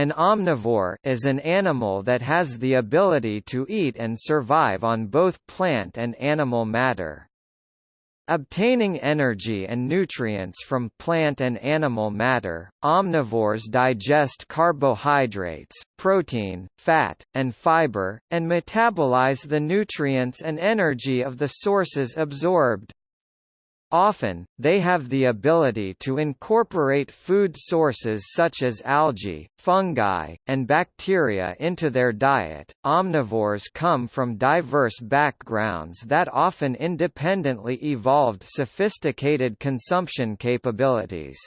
An omnivore is an animal that has the ability to eat and survive on both plant and animal matter. Obtaining energy and nutrients from plant and animal matter, omnivores digest carbohydrates, protein, fat, and fiber, and metabolize the nutrients and energy of the sources absorbed. Often, they have the ability to incorporate food sources such as algae, fungi, and bacteria into their diet. Omnivores come from diverse backgrounds that often independently evolved sophisticated consumption capabilities.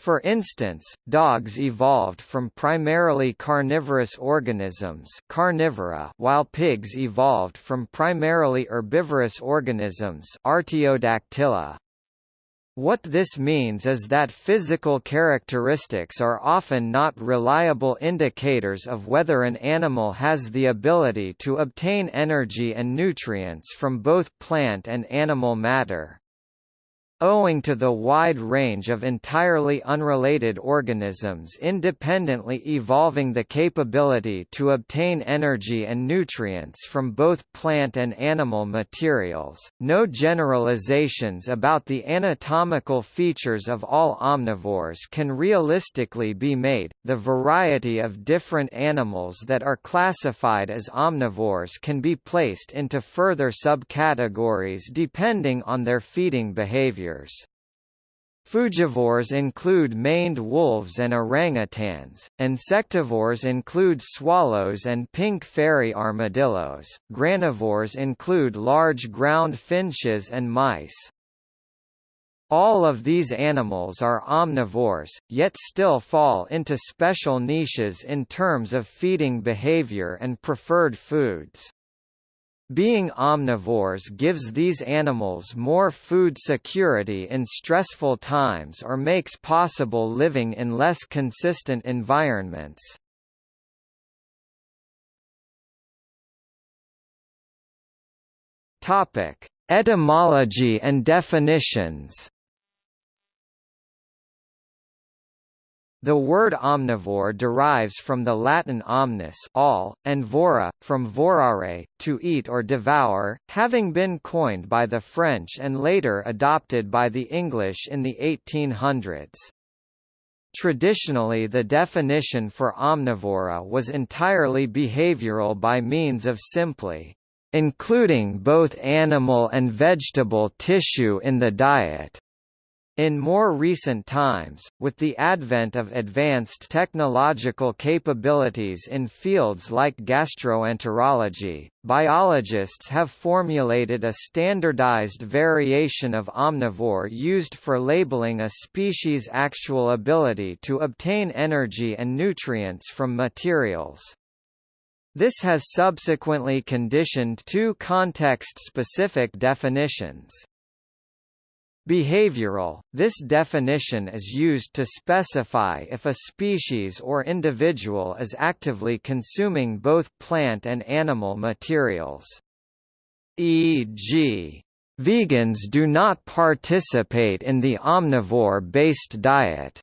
For instance, dogs evolved from primarily carnivorous organisms carnivora while pigs evolved from primarily herbivorous organisms Artiodactyla. What this means is that physical characteristics are often not reliable indicators of whether an animal has the ability to obtain energy and nutrients from both plant and animal matter. Owing to the wide range of entirely unrelated organisms independently evolving the capability to obtain energy and nutrients from both plant and animal materials, no generalizations about the anatomical features of all omnivores can realistically be made. The variety of different animals that are classified as omnivores can be placed into further subcategories depending on their feeding behavior Frugivores include maned wolves and orangutans, insectivores include swallows and pink fairy armadillos, granivores include large ground finches and mice. All of these animals are omnivores, yet still fall into special niches in terms of feeding behavior and preferred foods. Being omnivores gives these animals more food security in stressful times or makes possible living in less consistent environments. Etymology and definitions The word omnivore derives from the Latin omnis all, and vora, from vorare, to eat or devour, having been coined by the French and later adopted by the English in the 1800s. Traditionally the definition for omnivora was entirely behavioral by means of simply, "...including both animal and vegetable tissue in the diet." In more recent times, with the advent of advanced technological capabilities in fields like gastroenterology, biologists have formulated a standardized variation of omnivore used for labeling a species' actual ability to obtain energy and nutrients from materials. This has subsequently conditioned two context-specific definitions. Behavioral – This definition is used to specify if a species or individual is actively consuming both plant and animal materials. E.g. Vegans do not participate in the omnivore-based diet.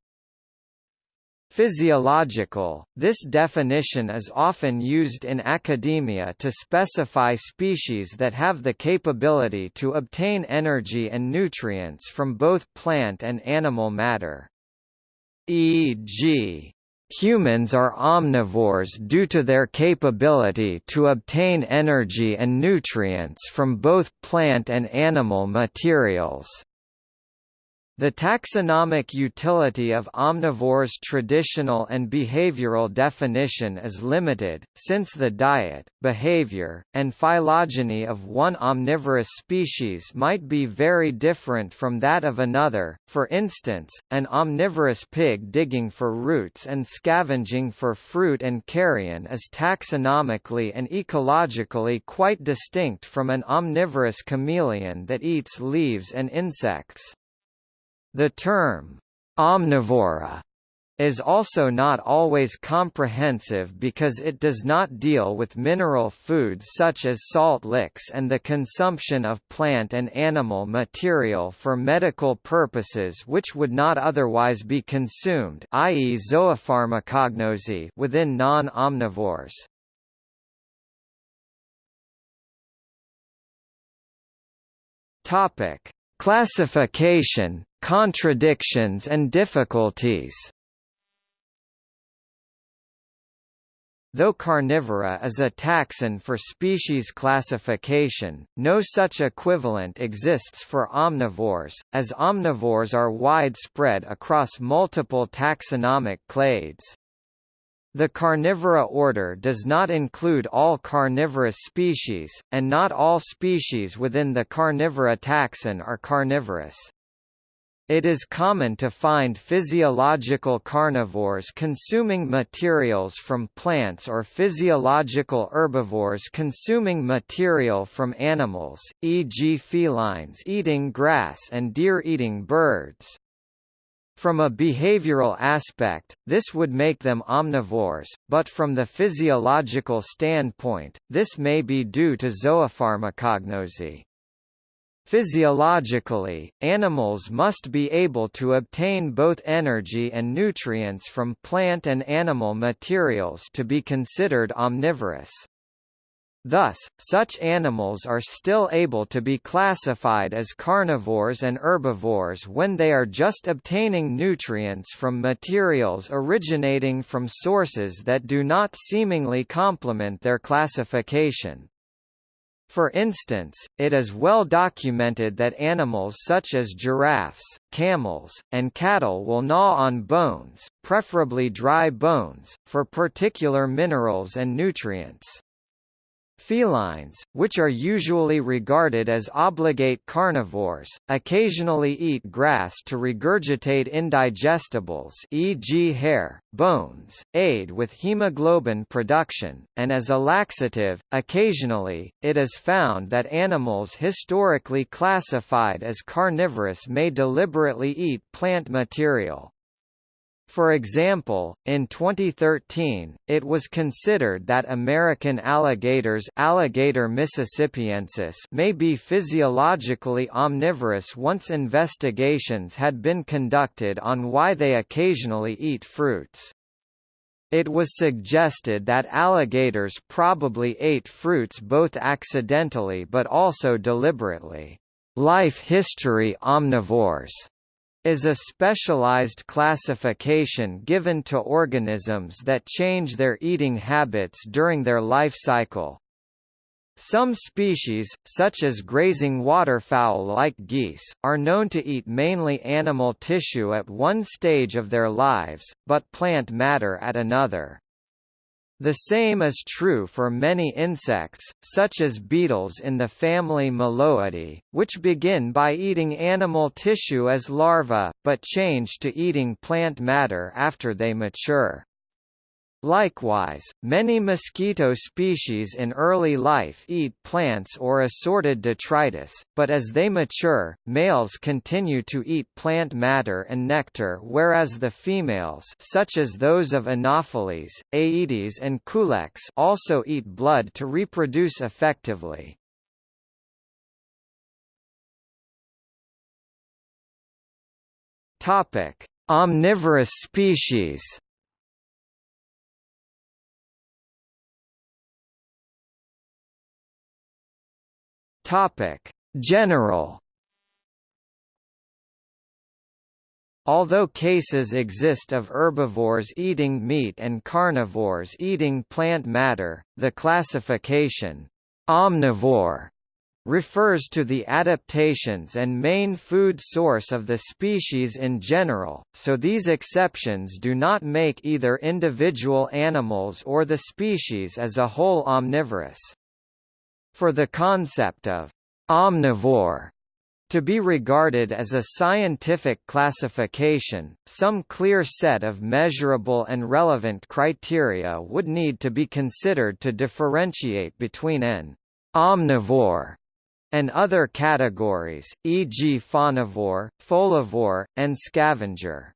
Physiological – This definition is often used in academia to specify species that have the capability to obtain energy and nutrients from both plant and animal matter. E.g. Humans are omnivores due to their capability to obtain energy and nutrients from both plant and animal materials. The taxonomic utility of omnivores' traditional and behavioral definition is limited, since the diet, behavior, and phylogeny of one omnivorous species might be very different from that of another, for instance, an omnivorous pig digging for roots and scavenging for fruit and carrion is taxonomically and ecologically quite distinct from an omnivorous chameleon that eats leaves and insects. The term, omnivora, is also not always comprehensive because it does not deal with mineral foods such as salt licks and the consumption of plant and animal material for medical purposes which would not otherwise be consumed i.e. zoopharmacognosy within non-omnivores. Classification, contradictions and difficulties. Though carnivora is a taxon for species classification, no such equivalent exists for omnivores, as omnivores are widespread across multiple taxonomic clades. The carnivora order does not include all carnivorous species, and not all species within the carnivora taxon are carnivorous. It is common to find physiological carnivores consuming materials from plants or physiological herbivores consuming material from animals, e.g. felines eating grass and deer eating birds. From a behavioral aspect, this would make them omnivores, but from the physiological standpoint, this may be due to zoopharmacognosy. Physiologically, animals must be able to obtain both energy and nutrients from plant and animal materials to be considered omnivorous. Thus, such animals are still able to be classified as carnivores and herbivores when they are just obtaining nutrients from materials originating from sources that do not seemingly complement their classification. For instance, it is well documented that animals such as giraffes, camels, and cattle will gnaw on bones, preferably dry bones, for particular minerals and nutrients. Felines, which are usually regarded as obligate carnivores, occasionally eat grass to regurgitate indigestibles e.g. hair, bones, aid with hemoglobin production, and as a laxative. Occasionally, it is found that animals historically classified as carnivorous may deliberately eat plant material. For example, in 2013, it was considered that American alligators Alligator mississippiensis may be physiologically omnivorous once investigations had been conducted on why they occasionally eat fruits. It was suggested that alligators probably ate fruits both accidentally but also deliberately. Life history omnivores is a specialized classification given to organisms that change their eating habits during their life cycle. Some species, such as grazing waterfowl like geese, are known to eat mainly animal tissue at one stage of their lives, but plant matter at another. The same is true for many insects, such as beetles in the family Meloidae, which begin by eating animal tissue as larvae, but change to eating plant matter after they mature. Likewise, many mosquito species in early life eat plants or assorted detritus, but as they mature, males continue to eat plant matter and nectar whereas the females such as those of Anopheles, Aedes and Culex also eat blood to reproduce effectively. Omnivorous species Topic: General Although cases exist of herbivores eating meat and carnivores eating plant matter, the classification omnivore refers to the adaptations and main food source of the species in general, so these exceptions do not make either individual animals or the species as a whole omnivorous. For the concept of omnivore to be regarded as a scientific classification, some clear set of measurable and relevant criteria would need to be considered to differentiate between an omnivore and other categories, e.g. faunivore, folivore, and scavenger.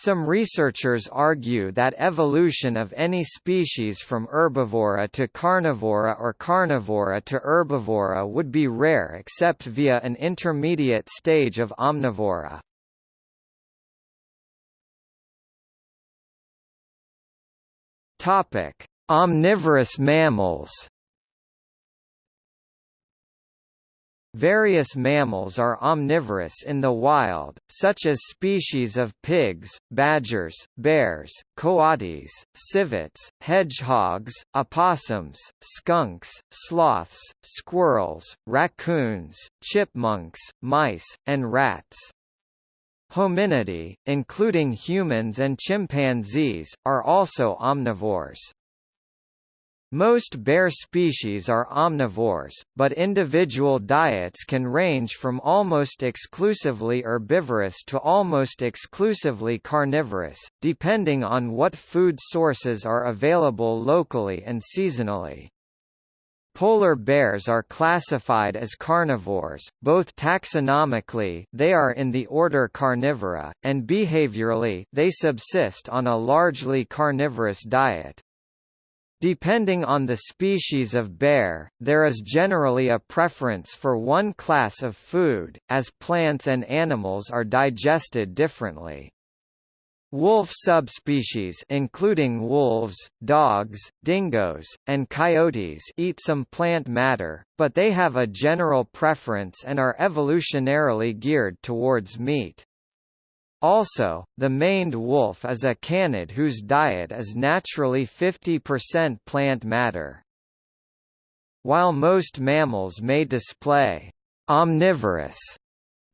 Some researchers argue that evolution of any species from herbivora to carnivora or carnivora to herbivora would be rare except via an intermediate stage of omnivora. Omnivorous mammals. Various mammals are omnivorous in the wild, such as species of pigs, badgers, bears, coatis, civets, hedgehogs, opossums, skunks, sloths, squirrels, raccoons, chipmunks, mice, and rats. Hominidae, including humans and chimpanzees, are also omnivores. Most bear species are omnivores, but individual diets can range from almost exclusively herbivorous to almost exclusively carnivorous, depending on what food sources are available locally and seasonally. Polar bears are classified as carnivores, both taxonomically they are in the order Carnivora, and behaviorally they subsist on a largely carnivorous diet. Depending on the species of bear, there is generally a preference for one class of food, as plants and animals are digested differently. Wolf subspecies including wolves, dogs, dingoes, and coyotes eat some plant matter, but they have a general preference and are evolutionarily geared towards meat. Also, the maned wolf is a canid whose diet is naturally 50% plant matter. While most mammals may display omnivorous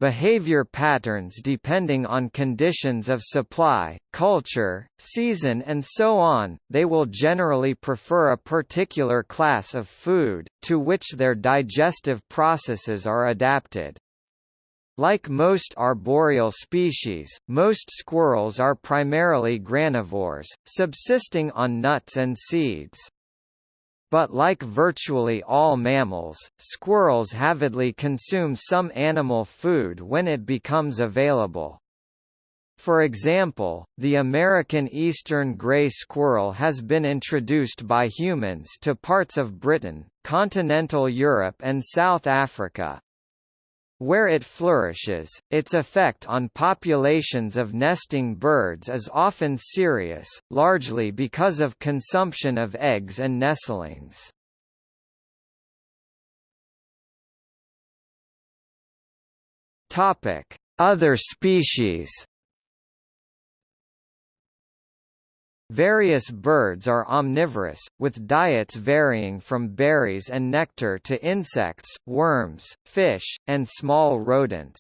behavior patterns depending on conditions of supply, culture, season and so on, they will generally prefer a particular class of food, to which their digestive processes are adapted. Like most arboreal species, most squirrels are primarily granivores, subsisting on nuts and seeds. But like virtually all mammals, squirrels avidly consume some animal food when it becomes available. For example, the American eastern gray squirrel has been introduced by humans to parts of Britain, continental Europe and South Africa, where it flourishes, its effect on populations of nesting birds is often serious, largely because of consumption of eggs and nestlings. Other species Various birds are omnivorous, with diets varying from berries and nectar to insects, worms, fish, and small rodents.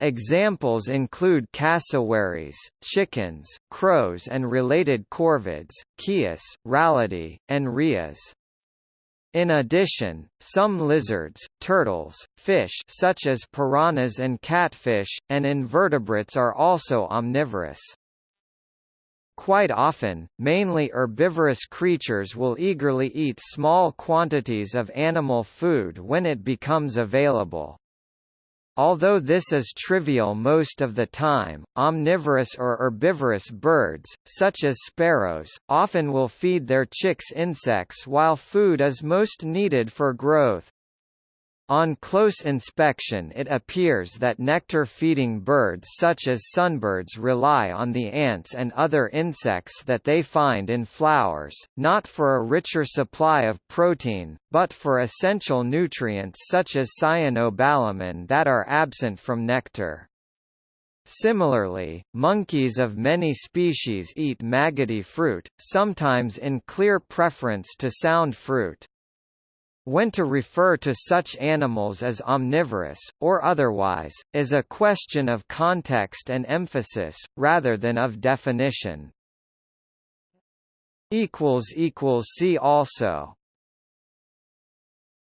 Examples include cassowaries, chickens, crows and related corvids, keas, rallidae, and rheas. In addition, some lizards, turtles, fish such as piranhas and catfish, and invertebrates are also omnivorous. Quite often, mainly herbivorous creatures will eagerly eat small quantities of animal food when it becomes available. Although this is trivial most of the time, omnivorous or herbivorous birds, such as sparrows, often will feed their chicks insects while food is most needed for growth. On close inspection it appears that nectar-feeding birds such as sunbirds rely on the ants and other insects that they find in flowers, not for a richer supply of protein, but for essential nutrients such as cyanocobalamin that are absent from nectar. Similarly, monkeys of many species eat maggoty fruit, sometimes in clear preference to sound fruit. When to refer to such animals as omnivorous, or otherwise, is a question of context and emphasis, rather than of definition. See also